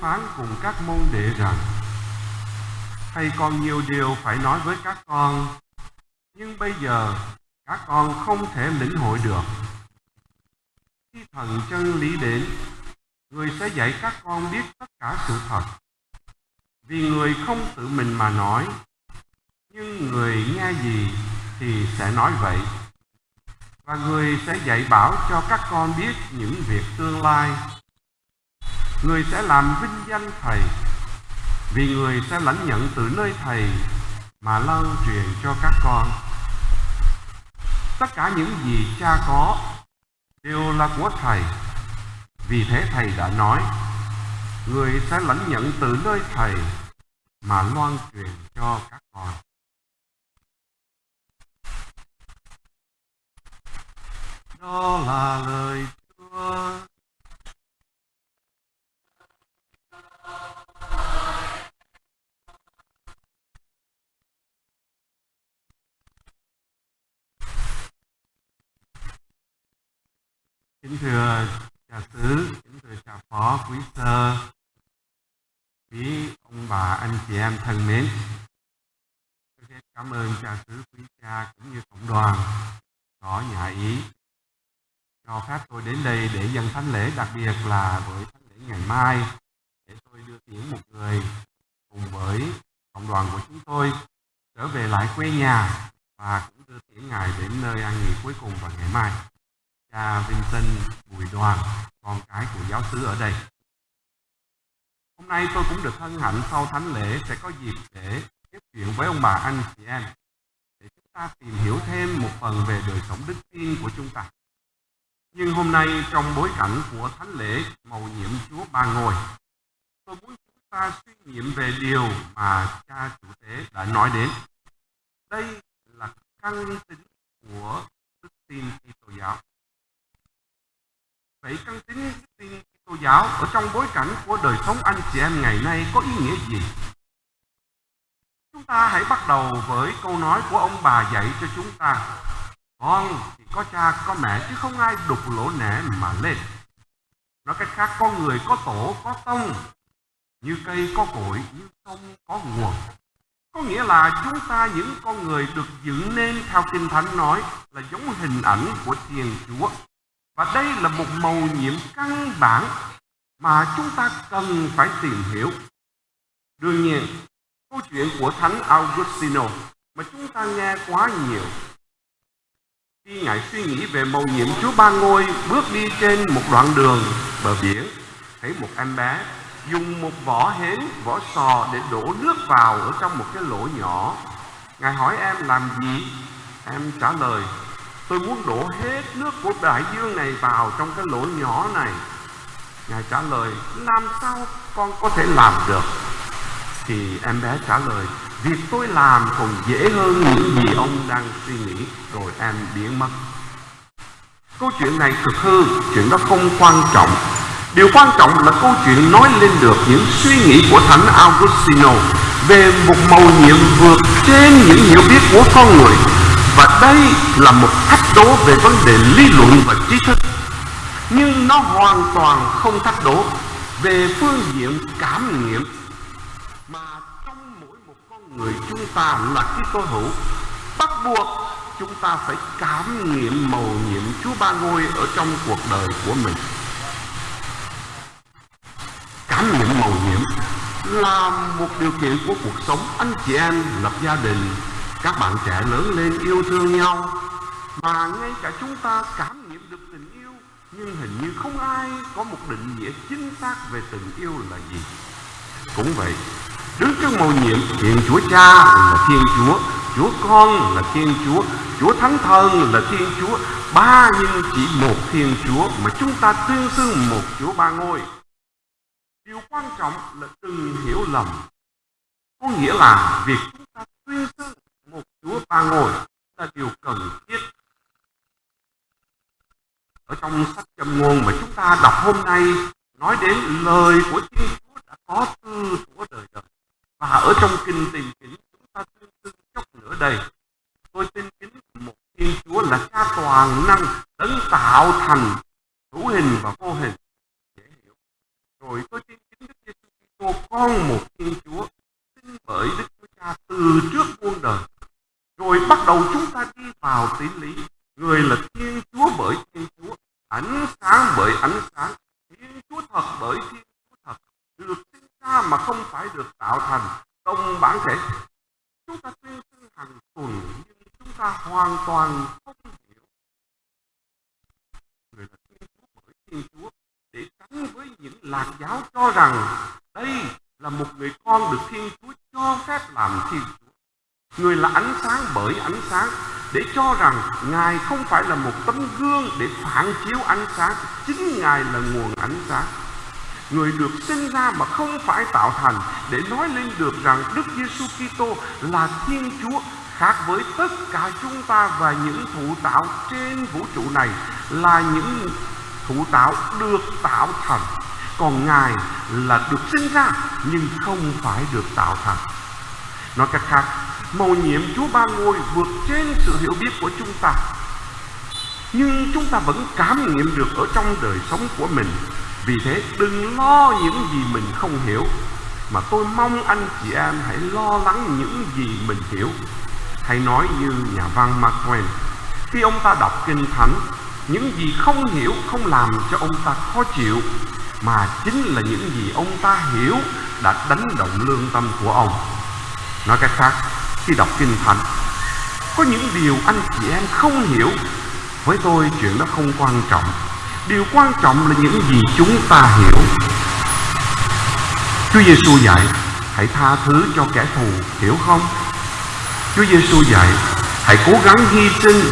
Phán cùng các môn đệ rằng Thầy còn nhiều điều phải nói với các con, Nhưng bây giờ các con không thể lĩnh hội được. Khi thần chân lý đến, Người sẽ dạy các con biết tất cả sự thật. Vì người không tự mình mà nói, Nhưng người nghe gì thì sẽ nói vậy. Và người sẽ dạy bảo cho các con biết những việc tương lai Người sẽ làm vinh danh Thầy. Vì người sẽ lãnh nhận từ nơi Thầy Mà lan truyền cho các con. Tất cả những gì cha có Đều là của Thầy. Vì thế Thầy đã nói, Người sẽ lãnh nhận từ nơi Thầy Mà loan truyền cho các con. Đó là lời Chúa. Kính thưa cha xứ, kính thưa cha phó quý sơ, quý ông bà, anh chị em thân mến. Cảm ơn cha xứ quý cha cũng như cộng đoàn có nhà ý cho phép tôi đến đây để dân thánh lễ đặc biệt là buổi thánh lễ ngày mai để tôi đưa tiễn một người cùng với cộng đoàn của chúng tôi trở về lại quê nhà và cũng đưa tiễn ngài đến nơi an nghỉ cuối cùng vào ngày mai cha Vincent Bùi Đoàn, con cái của giáo sứ ở đây. Hôm nay tôi cũng được hân hạnh sau thánh lễ sẽ có dịp để tiếp chuyện với ông bà anh chị em để chúng ta tìm hiểu thêm một phần về đời sống đức tin của chúng ta. Nhưng hôm nay trong bối cảnh của thánh lễ màu nhiệm Chúa Ba Ngôi, tôi muốn chúng ta suy nghiệm về điều mà cha chủ tế đã nói đến. Đây là căn tính của đức tin Vậy căn tính tin Kitô giáo ở trong bối cảnh của đời sống anh chị em ngày nay có ý nghĩa gì? Chúng ta hãy bắt đầu với câu nói của ông bà dạy cho chúng ta. Con thì có cha, có mẹ, chứ không ai đục lỗ nẻ mà lên. Nói cách khác, con người có tổ, có tông như cây có cội, như sông có nguồn có nghĩa là chúng ta những con người được dựng nên theo kinh thánh nói là giống hình ảnh của thiên chúa và đây là một màu nhiệm căn bản mà chúng ta cần phải tìm hiểu. Đương nhiên, câu chuyện của Thánh Augustino mà chúng ta nghe quá nhiều. Khi Ngài suy nghĩ về mầu nhiệm Chúa Ba Ngôi bước đi trên một đoạn đường bờ biển, thấy một em bé dùng một vỏ hến, vỏ sò để đổ nước vào ở trong một cái lỗ nhỏ. Ngài hỏi em làm gì? Em trả lời, tôi muốn đổ hết nước của đại dương này vào trong cái lỗ nhỏ này. Ngài trả lời, làm sao con có thể làm được? Thì em bé trả lời, việc tôi làm còn dễ hơn những gì ông đang suy nghĩ. Rồi em biến mất. Câu chuyện này cực hư, chuyện đó không quan trọng. Điều quan trọng là câu chuyện nói lên được những suy nghĩ của thánh augustino về một mầu nhiệm vượt trên những hiểu biết của con người và đây là một thách đố về vấn đề lý luận và trí thức. Nhưng nó hoàn toàn không thách đố về phương diện cảm nghiệm. Mà trong mỗi một con người chúng ta là cái cơ hữu, bắt buộc chúng ta phải cảm nghiệm mầu nhiệm Chúa Ba Ngôi ở trong cuộc đời của mình. Cảm nghiệm mầu nhiệm là một điều kiện của cuộc sống. Anh chị em, lập gia đình các bạn trẻ lớn lên yêu thương nhau, mà ngay cả chúng ta cảm nghiệm được tình yêu, nhưng hình như không ai có một định nghĩa chính xác về tình yêu là gì. Cũng vậy đứng trước mầu nhiệm, thiên chúa cha là thiên chúa chúa con là thiên chúa chúa thánh thần là thiên chúa, ba nhưng chỉ một thiên chúa mà chúng ta tuyên xưng một chúa ba ngôi. Điều quan trọng là đừng hiểu lầm, có nghĩa là việc chúng ta tuyên xưng và ngồi là điều cần thiết. Ở trong sách châm ngôn mà chúng ta đọc hôm nay, nói đến lời của Thiên Chúa đã có từ của đời đời. Và ở trong kinh tìm kính, chúng ta tuyên xưng chốc nữa đây. Tôi tin kính một Thiên Chúa là cha toàn năng đấng tạo thành hữu hình và vô hình. Dễ hiểu. Rồi tôi tin con một Thiên Chúa sinh bởi Đức Chúa Cha từ trước muôn đời. Rồi bắt đầu chúng ta đi vào tỷ lý. Người là Thiên Chúa bởi Thiên Chúa, ánh sáng bởi ánh sáng, Thiên Chúa thật bởi Thiên Chúa thật, được sinh ra mà không phải được tạo thành đồng bản thể. Chúng ta tuyên xưng hàng tuần nhưng chúng ta hoàn toàn không hiểu người là Thiên Chúa bởi Thiên Chúa để tránh với những lạc giáo cho rằng đây là một người con được Thiên Chúa cho phép làm Thiên Chúa. Người là ánh sáng bởi ánh sáng để cho rằng Ngài không phải là một tấm gương để phản chiếu ánh sáng, chính Ngài là nguồn ánh sáng. Người được sinh ra mà không phải tạo thành để nói lên được rằng Đức Giêsu Kitô là Thiên Chúa khác với tất cả chúng ta và những thụ tạo trên vũ trụ này là những thụ tạo được tạo thành còn ngài là được sinh ra nhưng không phải được tạo thành nói cách khác mầu nhiệm chúa ba ngôi vượt trên sự hiểu biết của chúng ta. Nhưng chúng ta vẫn cảm nghiệm được ở trong đời sống của mình. Vì thế, đừng lo những gì mình không hiểu, mà tôi mong anh chị em hãy lo lắng những gì mình hiểu. Hay nói như nhà văn Mark Twain, khi ông ta đọc kinh thánh, những gì không hiểu không làm cho ông ta khó chịu, mà chính là những gì ông ta hiểu đã đánh động lương tâm của ông. Nói cách khác khi đọc kinh thánh. Có những điều anh chị em không hiểu. Với tôi, chuyện đó không quan trọng. Điều quan trọng là những gì chúng ta hiểu. Chúa Giêsu dạy, hãy tha thứ cho kẻ thù, hiểu không? Chúa Giêsu dạy, hãy cố gắng hy sinh.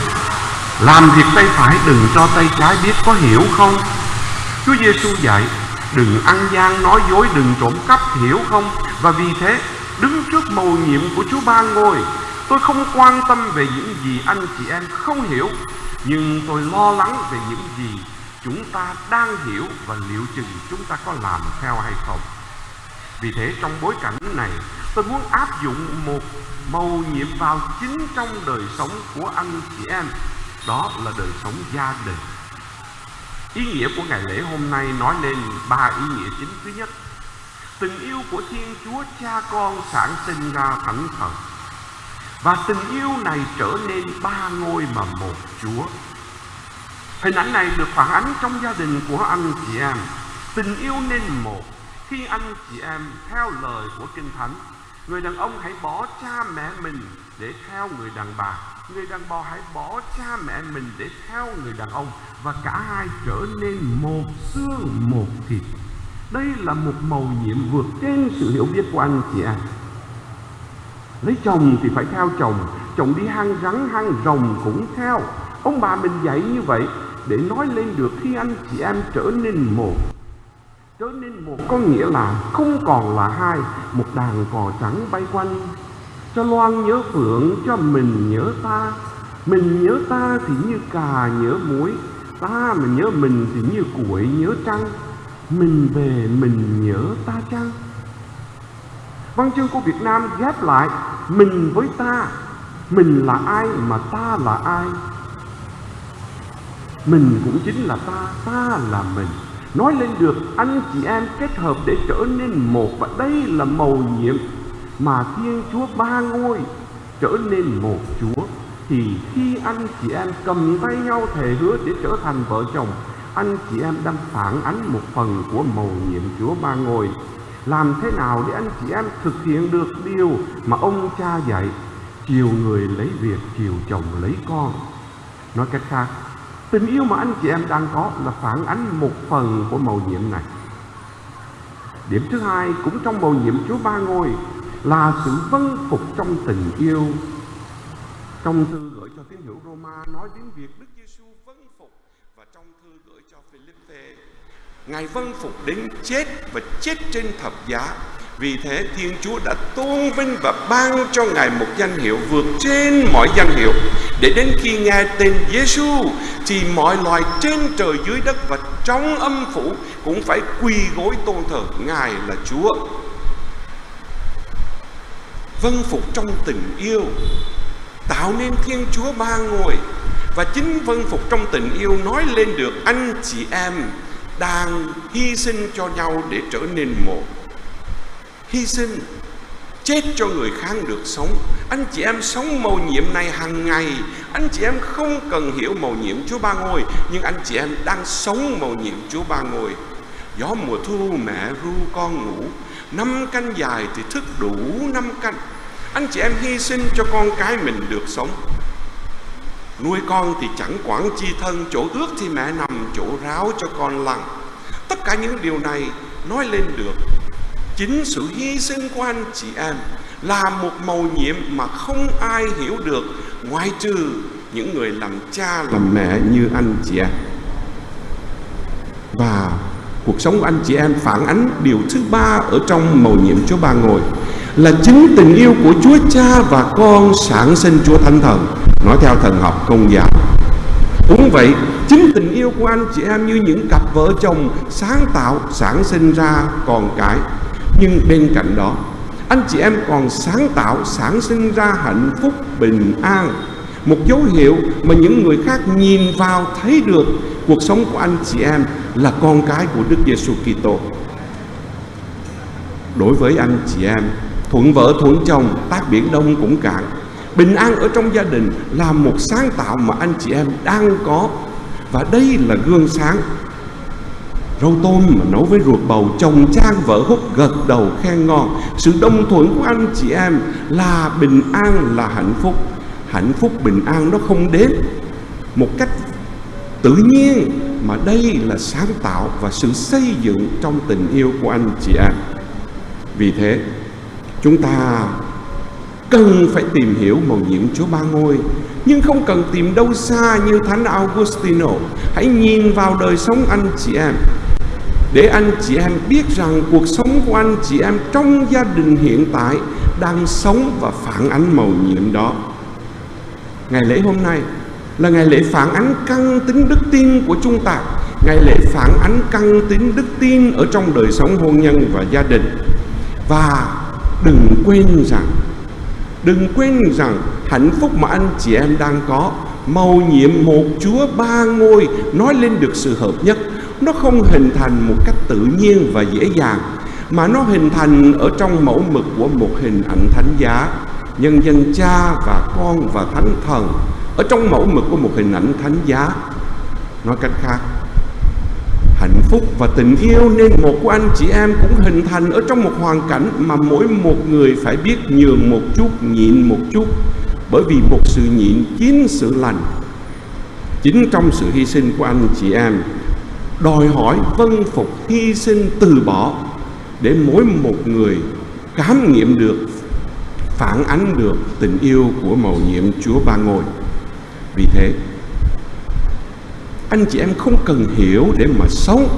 Làm việc tay phải, đừng cho tay trái biết có hiểu không? Chúa Giêsu dạy, Đừng ăn gian nói dối, Đừng trộm cắp, hiểu không? Và vì thế đứng trước mầu nhiệm của Chúa Ba Ngôi. Tôi không quan tâm về những gì anh chị em không hiểu, Nhưng tôi lo lắng về những gì chúng ta đang hiểu Và liệu chừng chúng ta có làm theo hay không. Vì thế trong bối cảnh này, Tôi muốn áp dụng một mầu nhiệm vào chính trong đời sống của anh chị em. Đó là đời sống gia đình. Ý nghĩa của ngày lễ hôm nay nói lên ba ý nghĩa chính thứ nhất tình yêu của thiên chúa cha con sản sinh ra thánh thần. Và tình yêu này trở nên ba ngôi mà một chúa. Hình ảnh này được phản ánh trong gia đình của anh chị em. Tình yêu nên một khi anh chị em theo lời của kinh thánh. Người đàn ông hãy bỏ cha mẹ mình để theo người đàn bà. Người đàn bà hãy bỏ cha mẹ mình để theo người đàn ông. Và cả hai trở nên một xương, một thịt đây là một màu nhiệm vượt trên sự hiểu biết của anh, chị em. Lấy chồng thì phải theo chồng. Chồng đi hang rắn, hang rồng cũng theo. Ông bà mình dạy như vậy để nói lên được khi anh chị em trở nên một. Trở nên một có nghĩa là không còn là hai, một đàn cò trắng bay quanh. Cho loan nhớ phượng, cho mình nhớ ta. Mình nhớ ta thì như cà, nhớ muối. Ta mà nhớ mình thì như củi nhớ trăng mình về mình nhớ ta chăng? Văn chương của việt nam ghép lại, mình với ta. Mình là ai mà ta là ai? Mình cũng chính là ta ta là mình. Nói lên được, anh chị em kết hợp để trở nên một và đây là mầu nhiệm. Mà Thiên Chúa ba ngôi trở nên một Chúa, thì khi anh chị em cầm tay nhau thề hứa để trở thành vợ chồng anh chị em đang phản ánh một phần của mầu nhiệm Chúa ba ngôi. Làm thế nào để anh chị em thực hiện được điều mà ông cha dạy? Chiều người lấy việc, chiều chồng lấy con. Nói cách khác, tình yêu mà anh chị em đang có là phản ánh một phần của mầu nhiệm này. Điểm thứ hai cũng trong mầu nhiệm Chúa ba ngôi là sự vâng phục trong tình yêu. Trong thư gửi cho tín hữu Roma nói đến việc Đức Giêsu vâng phục và trong thư gửi cho Philippe Ngài vâng phục đến chết và chết trên thập giá. Vì thế Thiên Chúa đã tôn vinh và ban cho Ngài một danh hiệu vượt trên mọi danh hiệu, để đến khi nghe tên Giêsu thì mọi loài trên trời dưới đất và trong âm phủ cũng phải quỳ gối tôn thờ Ngài là Chúa. Vâng phục trong tình yêu, tạo nên thiên chúa ba ngôi và chính phân phục trong tình yêu nói lên được, anh chị em đang hy sinh cho nhau để trở nên một. Hy sinh, chết cho người khác được sống. Anh chị em sống mầu nhiệm này hàng ngày. Anh chị em không cần hiểu mầu nhiệm chúa ba ngôi, nhưng anh chị em đang sống mầu nhiệm chúa ba ngôi. Gió mùa thu mẹ ru con ngủ, năm canh dài thì thức đủ năm canh. Anh chị em hy sinh cho con cái mình được sống nuôi con thì chẳng quản chi thân, chỗ ướt thì mẹ nằm, chỗ ráo cho con lăn tất cả những điều này nói lên được, chính sự hy sinh của anh chị em là một màu nhiệm mà không ai hiểu được, ngoại trừ những người làm cha, làm mẹ như anh chị em và cuộc sống của anh chị em phản ánh điều thứ ba ở trong màu nhiệm Chúa Ba ngồi là chính tình yêu của Chúa Cha và con sản sinh Chúa Thánh Thần. Nói theo thần học công giáo. Cũng vậy chính tình yêu của anh chị em như những cặp vợ chồng sáng tạo sản sinh ra con cái. Nhưng bên cạnh đó anh chị em còn sáng tạo sản sinh ra hạnh phúc bình an. Một dấu hiệu mà những người khác nhìn vào thấy được cuộc sống của anh chị em là con cái của Đức Giêsu Kitô. Đối với anh chị em, thuận vợ thuận chồng, tác biển đông cũng cạn. Bình an ở trong gia đình là một sáng tạo mà anh chị em đang có. Và đây là gương sáng. Rau tôm mà nấu với ruột bầu Chồng trang vợ hút gật đầu khen ngon. Sự đồng thuận của anh chị em Là bình an là hạnh phúc. Hạnh phúc bình an nó không đến Một cách tự nhiên Mà đây là sáng tạo Và sự xây dựng trong tình yêu của anh chị em. Vì thế Chúng ta cần phải tìm hiểu màu nhiệm Chúa Ba Ngôi nhưng không cần tìm đâu xa như Thánh Augustino hãy nhìn vào đời sống anh chị em để anh chị em biết rằng cuộc sống của anh chị em trong gia đình hiện tại đang sống và phản ánh màu nhiệm đó. Ngày lễ hôm nay là ngày lễ phản ánh căn tính đức tin của chúng ta, ngày lễ phản ánh căn tính đức tin ở trong đời sống hôn nhân và gia đình. Và đừng quên rằng, đừng quên rằng hạnh phúc mà anh chị em đang có màu nhiệm một Chúa ba ngôi nói lên được sự hợp nhất. Nó không hình thành một cách tự nhiên và dễ dàng, mà nó hình thành ở trong mẫu mực của một hình ảnh thánh giá. Nhân dân cha và con và thánh thần, ở trong mẫu mực của một hình ảnh thánh giá. Nói cách khác phúc và tình yêu nên một của anh chị em cũng hình thành ở trong một hoàn cảnh mà mỗi một người phải biết nhường một chút nhịn một chút bởi vì một sự nhịn chính sự lành chính trong sự hy sinh của anh chị em đòi hỏi vân phục hy sinh từ bỏ để mỗi một người cảm nghiệm được phản ánh được tình yêu của mầu nhiệm Chúa Ba Ngôi. Vì thế, anh chị em không cần hiểu để mà sống,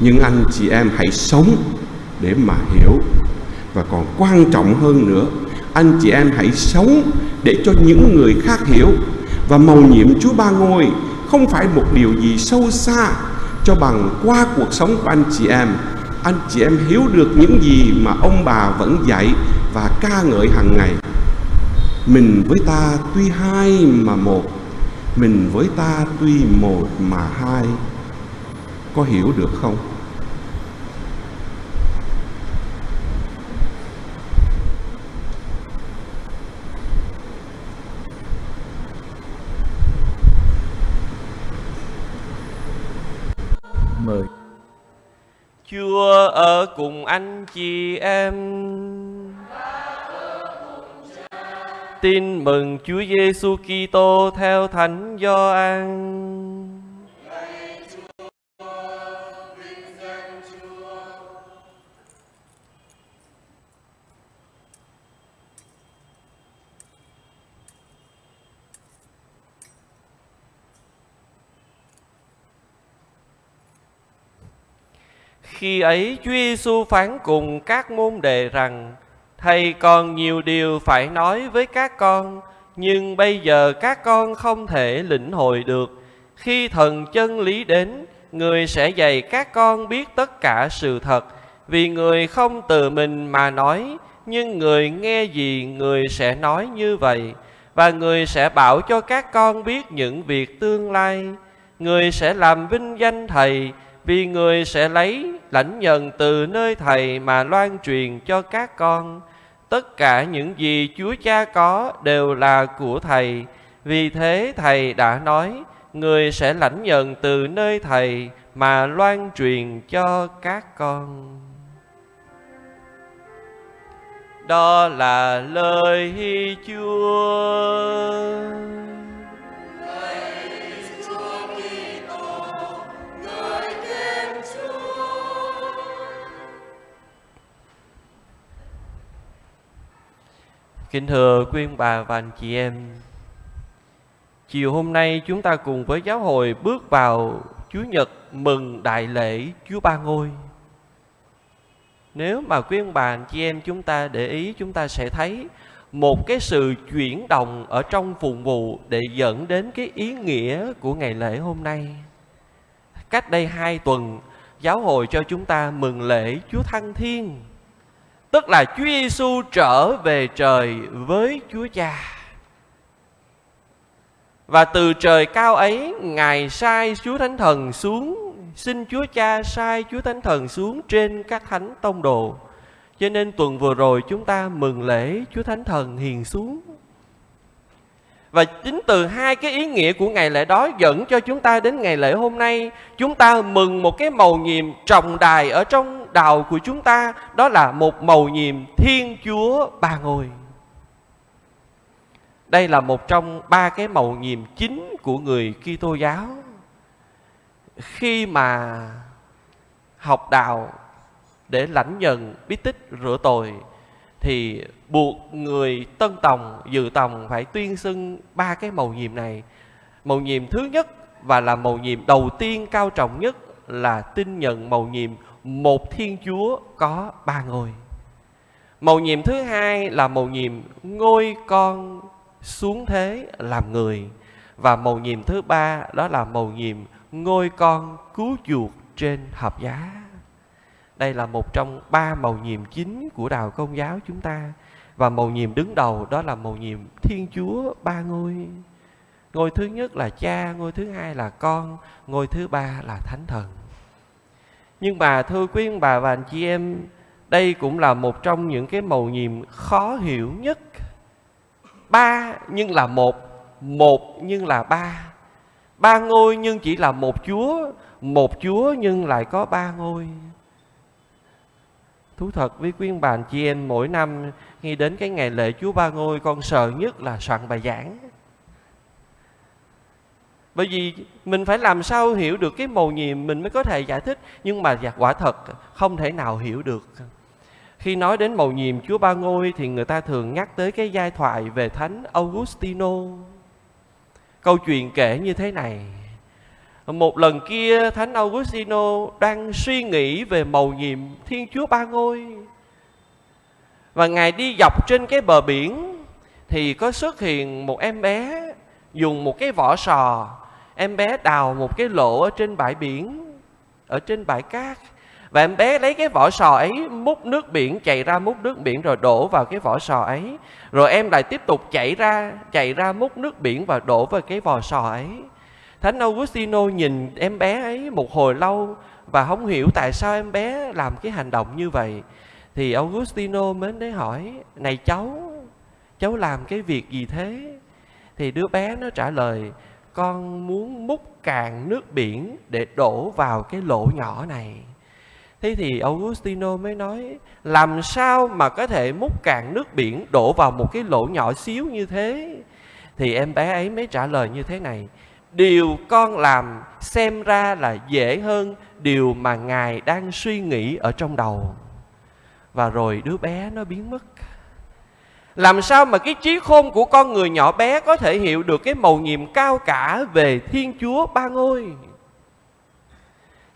nhưng anh chị em hãy sống để mà hiểu. Và còn quan trọng hơn nữa, anh chị em hãy sống để cho những người khác hiểu. Và mầu nhiệm Chúa Ba Ngôi không phải một điều gì sâu xa cho bằng qua cuộc sống của anh chị em anh chị em hiểu được những gì mà ông bà vẫn dạy và ca ngợi hàng ngày mình với ta tuy hai mà một mình với ta tuy một mà hai có hiểu được không? Mời. Chúa ở cùng anh chị em Tin mừng Chúa Giêsu Kitô theo Thánh Gioan. Khi ấy Chúa Giêsu phán cùng các môn đệ rằng Thầy còn nhiều điều phải nói với các con, Nhưng bây giờ các con không thể lĩnh hội được. Khi thần chân lý đến, Người sẽ dạy các con biết tất cả sự thật. Vì người không từ mình mà nói, Nhưng người nghe gì người sẽ nói như vậy. Và người sẽ bảo cho các con biết những việc tương lai. Người sẽ làm vinh danh Thầy vì người sẽ lấy lãnh nhận từ nơi Thầy mà loan truyền cho các con. Tất cả những gì Chúa Cha có đều là của Thầy. Vì thế Thầy đã nói, người sẽ lãnh nhận từ nơi Thầy mà loan truyền cho các con. Đó là lời Chúa. Kính thưa quý ông bà và anh chị em, chiều hôm nay chúng ta cùng với giáo hội bước vào Chúa Nhật mừng đại lễ Chúa Ba Ngôi. Nếu mà quý ông bà anh chị em chúng ta để ý chúng ta sẽ thấy một cái sự chuyển động ở trong phụng vụ để dẫn đến cái ý nghĩa của ngày lễ hôm nay. Cách đây hai tuần, giáo hội cho chúng ta mừng lễ Chúa Thăng Thiên Tức là Chúa Giêsu trở về trời với Chúa Cha. Và từ trời cao ấy, Ngài sai Chúa Thánh Thần xuống, xin Chúa Cha sai Chúa Thánh Thần xuống trên các thánh tông đồ. Cho nên tuần vừa rồi chúng ta mừng lễ Chúa Thánh Thần hiền xuống. Và chính từ hai cái ý nghĩa của ngày lễ đó dẫn cho chúng ta đến ngày lễ hôm nay, chúng ta mừng một cái màu nhiệm trọng đài ở trong đầu của chúng ta đó là một màu nhiệm Thiên Chúa Ba Ngôi. Đây là một trong ba cái màu nhiệm chính của người Kitô giáo. Khi mà học đạo để lãnh nhận bí tích rửa tội thì buộc người tân tòng, dự tòng phải tuyên xưng ba cái màu nhiệm này màu nhiệm thứ nhất và là màu nhiệm đầu tiên cao trọng nhất là tin nhận màu nhiệm một Thiên Chúa có ba ngôi. màu nhiệm thứ hai là màu nhiệm ngôi con xuống thế làm người. Và màu nhiệm thứ ba đó là màu nhiệm ngôi con cứu chuộc trên hợp giá. Đây là một trong ba màu nhiệm chính của đạo công giáo chúng ta. Và màu nhiệm đứng đầu đó là màu nhiệm Thiên Chúa ba ngôi. Ngôi thứ nhất là cha, ngôi thứ hai là con, ngôi thứ ba là thánh thần. Nhưng mà thưa quý ông bà và anh chị em, đây cũng là một trong những cái màu nhiệm khó hiểu nhất. Ba nhưng là một, một nhưng là ba. Ba ngôi nhưng chỉ là một Chúa, một Chúa nhưng lại có ba ngôi. Thú thật với quý bạn chị em, mỗi năm khi đến cái ngày lễ Chúa Ba Ngôi, con sợ nhất là soạn bài giảng bởi vì mình phải làm sao hiểu được cái mầu nhiệm mình mới có thể giải thích nhưng mà quả thật không thể nào hiểu được khi nói đến mầu nhiệm Chúa Ba Ngôi thì người ta thường nhắc tới cái giai thoại về Thánh Augustino. Câu chuyện kể như thế này. Một lần kia Thánh Augustino đang suy nghĩ về mầu nhiệm Thiên Chúa Ba Ngôi. Và Ngài đi dọc trên cái bờ biển, thì có xuất hiện một em bé dùng một cái vỏ sò. Em bé đào một cái lỗ ở trên bãi biển, ở trên bãi cát. Và em bé lấy cái vỏ sò ấy, múc nước biển chạy ra múc nước biển rồi đổ vào cái vỏ sò ấy. Rồi em lại tiếp tục chạy ra chạy ra múc nước biển và đổ vào cái vỏ sò ấy thánh Augustino nhìn em bé ấy một hồi lâu và không hiểu tại sao em bé làm cái hành động như vậy. Thì Augustino mới đến hỏi, này cháu cháu làm cái việc gì thế? Thì đứa bé nó trả lời, con muốn múc cạn nước biển để đổ vào cái lỗ nhỏ này. Thế thì Augustino mới nói, làm sao mà có thể múc cạn nước biển đổ vào một cái lỗ nhỏ xíu như thế? Thì em bé ấy mới trả lời như thế này điều con làm xem ra là dễ hơn điều mà ngài đang suy nghĩ ở trong đầu và rồi đứa bé nó biến mất làm sao mà cái trí khôn của con người nhỏ bé có thể hiểu được cái mầu nhiệm cao cả về Thiên Chúa Ba Ngôi?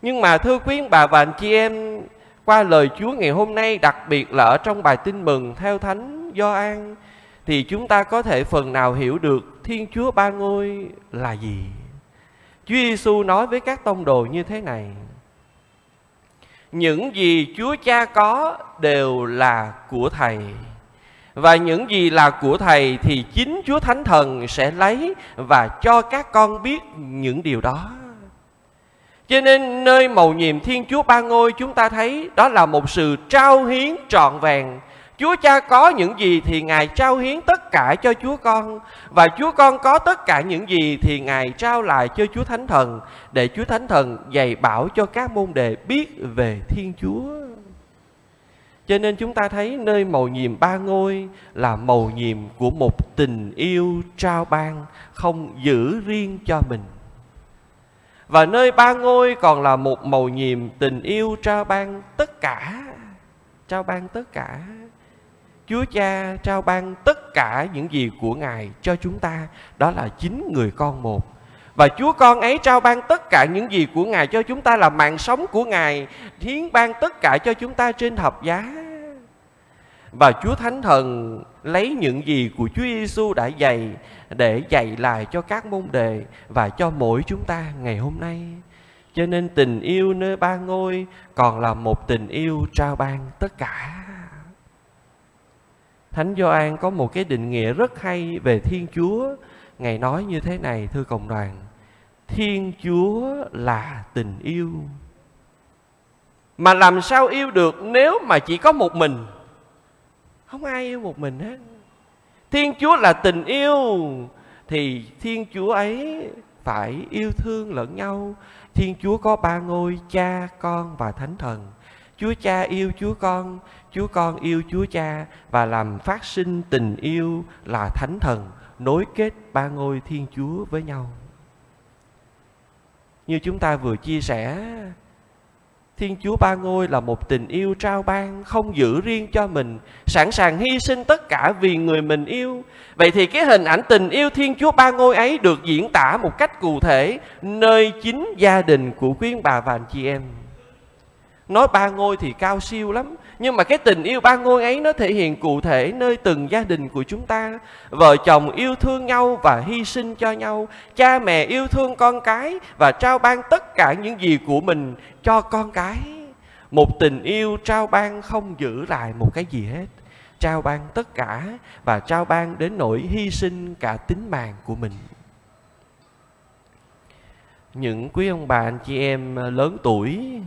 Nhưng mà thưa quý bà và anh chị em, qua lời Chúa ngày hôm nay, đặc biệt là ở trong bài tin mừng theo Thánh Gioan, thì chúng ta có thể phần nào hiểu được Thiên Chúa Ba Ngôi là gì? Chúa Giêsu nói với các tông đồ như thế này: Những gì Chúa Cha có đều là của Thầy và những gì là của Thầy thì chính Chúa Thánh Thần sẽ lấy và cho các con biết những điều đó. Cho nên nơi mầu nhiệm Thiên Chúa Ba Ngôi chúng ta thấy đó là một sự trao hiến trọn vẹn. Chúa Cha có những gì thì Ngài trao hiến tất cả cho Chúa Con. Và Chúa Con có tất cả những gì thì Ngài trao lại cho Chúa Thánh Thần. Để Chúa Thánh Thần dạy bảo cho các môn đệ biết về Thiên Chúa. Cho nên chúng ta thấy nơi mầu nhiệm ba ngôi là mầu nhiệm của một tình yêu trao ban, không giữ riêng cho mình. Và nơi ba ngôi còn là một mầu nhiệm tình yêu trao ban tất cả. Trao ban tất cả. Chúa Cha trao ban tất cả những gì của Ngài cho chúng ta. Đó là chính người con một. Và Chúa con ấy trao ban tất cả những gì của Ngài cho chúng ta là mạng sống của Ngài. Hiến ban tất cả cho chúng ta trên thập giá. Và Chúa Thánh Thần lấy những gì của Chúa Giêsu đã dạy để dạy lại cho các môn đề và cho mỗi chúng ta ngày hôm nay. Cho nên tình yêu nơi ba ngôi còn là một tình yêu trao ban tất cả. Thánh Gioan có một cái định nghĩa rất hay về Thiên Chúa. Ngài nói như thế này thưa cộng đoàn. Thiên Chúa là tình yêu. Mà làm sao yêu được nếu mà chỉ có một mình? Không ai yêu một mình hết. Thiên Chúa là tình yêu thì Thiên Chúa ấy phải yêu thương lẫn nhau. Thiên Chúa có ba ngôi, Cha, Con và Thánh Thần. Chúa Cha yêu Chúa Con, Chúa Con yêu Chúa Cha và làm phát sinh tình yêu là Thánh Thần nối kết ba ngôi Thiên Chúa với nhau. Như chúng ta vừa chia sẻ, Thiên Chúa Ba Ngôi là một tình yêu trao ban, không giữ riêng cho mình, sẵn sàng hy sinh tất cả vì người mình yêu. Vậy thì cái hình ảnh tình yêu Thiên Chúa Ba Ngôi ấy được diễn tả một cách cụ thể nơi chính gia đình của quý bà và anh chị em. Nói ba ngôi thì cao siêu lắm. Nhưng mà cái tình yêu ba ngôi ấy Nó thể hiện cụ thể nơi từng gia đình của chúng ta. Vợ chồng yêu thương nhau Và hy sinh cho nhau. Cha mẹ yêu thương con cái Và trao ban tất cả những gì của mình Cho con cái. Một tình yêu trao ban không giữ lại một cái gì hết. Trao ban tất cả Và trao ban đến nỗi hy sinh cả tính mạng của mình. Những quý ông bà, anh chị em lớn tuổi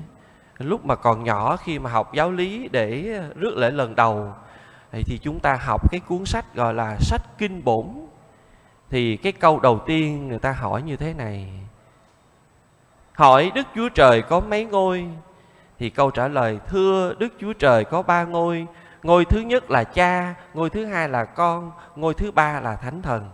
lúc mà còn nhỏ khi mà học giáo lý để rước lễ lần đầu, thì chúng ta học cái cuốn sách gọi là sách kinh bổn. Thì cái câu đầu tiên người ta hỏi như thế này, hỏi đức chúa trời có mấy ngôi? Thì câu trả lời, thưa đức chúa trời có ba ngôi. Ngôi thứ nhất là cha, ngôi thứ hai là con, ngôi thứ ba là thánh thần.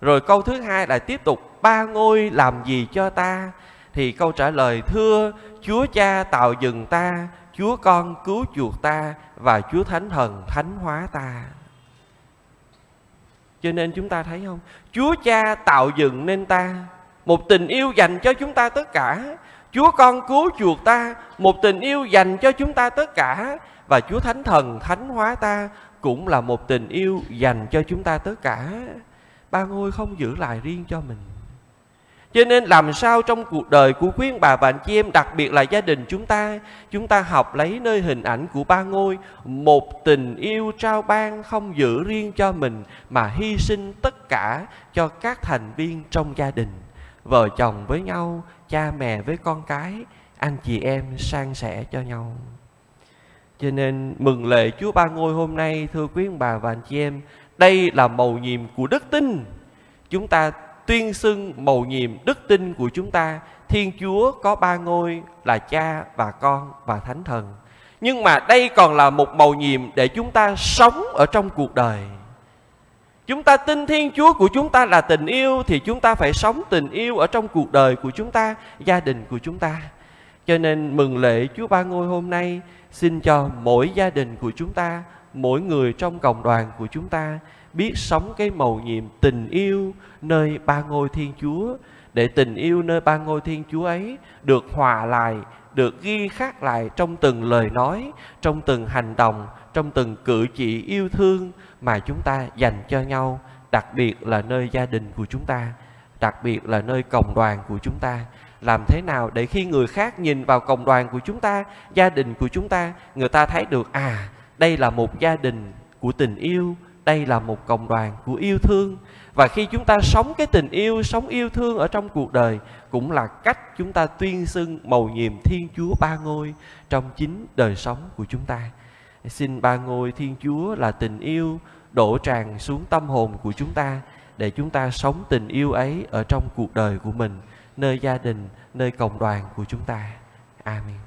Rồi câu thứ hai là tiếp tục, ba ngôi làm gì cho ta? Thì câu trả lời thưa Chúa Cha tạo dựng ta, Chúa Con cứu chuộc ta và Chúa Thánh Thần thánh hóa ta. Cho nên chúng ta thấy không? Chúa Cha tạo dựng nên ta, một tình yêu dành cho chúng ta tất cả. Chúa Con cứu chuộc ta, một tình yêu dành cho chúng ta tất cả. Và Chúa Thánh Thần thánh hóa ta cũng là một tình yêu dành cho chúng ta tất cả. Ba ngôi không giữ lại riêng cho mình. Cho nên làm sao trong cuộc đời của quý bà và anh chị em, đặc biệt là gia đình chúng ta, chúng ta học lấy nơi hình ảnh của ba ngôi, một tình yêu trao ban không giữ riêng cho mình mà hy sinh tất cả cho các thành viên trong gia đình. Vợ chồng với nhau, cha mẹ với con cái, anh chị em san sẻ cho nhau. Cho nên mừng lễ Chúa Ba Ngôi hôm nay thưa quý ông bà và anh chị em, đây là màu nhiệm của đức tin. Chúng ta tuyên xưng mầu nhiệm đức tin của chúng ta, Thiên Chúa có ba ngôi là cha và con và thánh thần. Nhưng mà đây còn là một mầu nhiệm để chúng ta sống ở trong cuộc đời. Chúng ta tin Thiên Chúa của chúng ta là tình yêu Thì chúng ta phải sống tình yêu ở trong cuộc đời của chúng ta, Gia đình của chúng ta. Cho nên mừng lễ Chúa Ba Ngôi hôm nay, Xin cho mỗi gia đình của chúng ta, Mỗi người trong cộng đoàn của chúng ta biết sống cái mầu nhiệm tình yêu nơi ba ngôi Thiên Chúa để tình yêu nơi ba ngôi Thiên Chúa ấy được hòa lại, được ghi khắc lại trong từng lời nói, trong từng hành động, trong từng cử chỉ yêu thương mà chúng ta dành cho nhau, đặc biệt là nơi gia đình của chúng ta, đặc biệt là nơi cộng đoàn của chúng ta. Làm thế nào để khi người khác nhìn vào cộng đoàn của chúng ta, gia đình của chúng ta, người ta thấy được à, đây là một gia đình của tình yêu, đây là một cộng đoàn của yêu thương. Và khi chúng ta sống cái tình yêu, sống yêu thương ở trong cuộc đời, cũng là cách chúng ta tuyên xưng mầu nhiệm thiên chúa ba ngôi trong chính đời sống của chúng ta. Xin ba ngôi thiên chúa là tình yêu đổ tràn xuống tâm hồn của chúng ta để chúng ta sống tình yêu ấy ở trong cuộc đời của mình, nơi gia đình, nơi cộng đoàn của chúng ta. Amen.